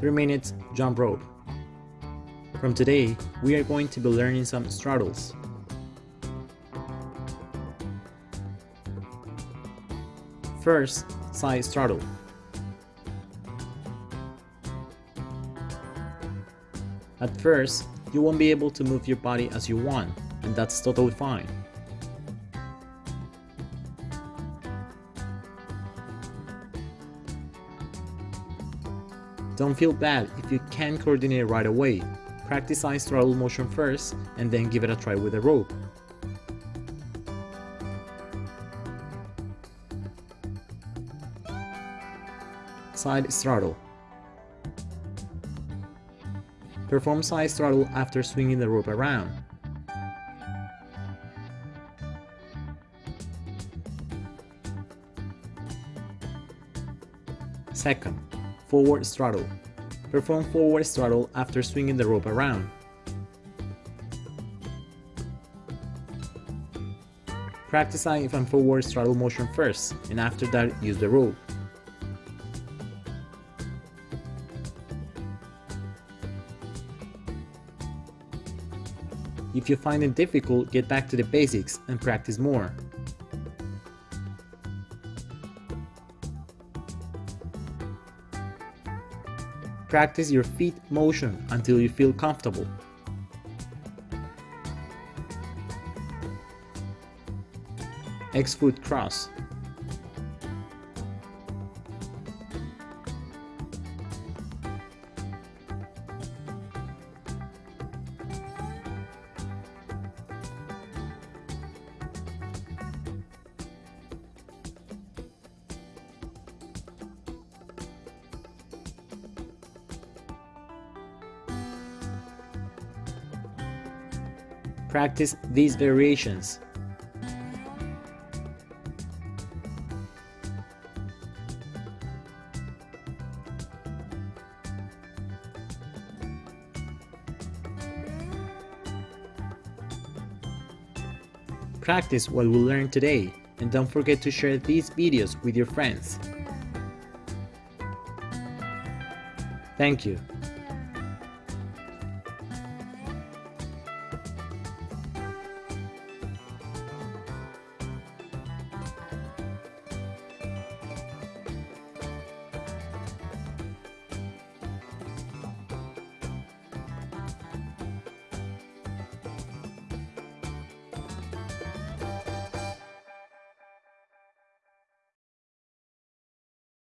3 minutes jump rope. From today, we are going to be learning some straddles. First, side straddle. At first, you won't be able to move your body as you want, and that's totally fine. Don't feel bad if you can't coordinate right away. Practice side straddle motion first and then give it a try with a rope. Side straddle. Perform side straddle after swinging the rope around. Second, forward straddle. Perform forward straddle after swinging the rope around. Practice side and forward straddle motion first, and after that use the rope. If you find it difficult, get back to the basics and practice more. Practice your feet motion until you feel comfortable. X foot cross. Practice these variations. Practice what we learned today and don't forget to share these videos with your friends. Thank you.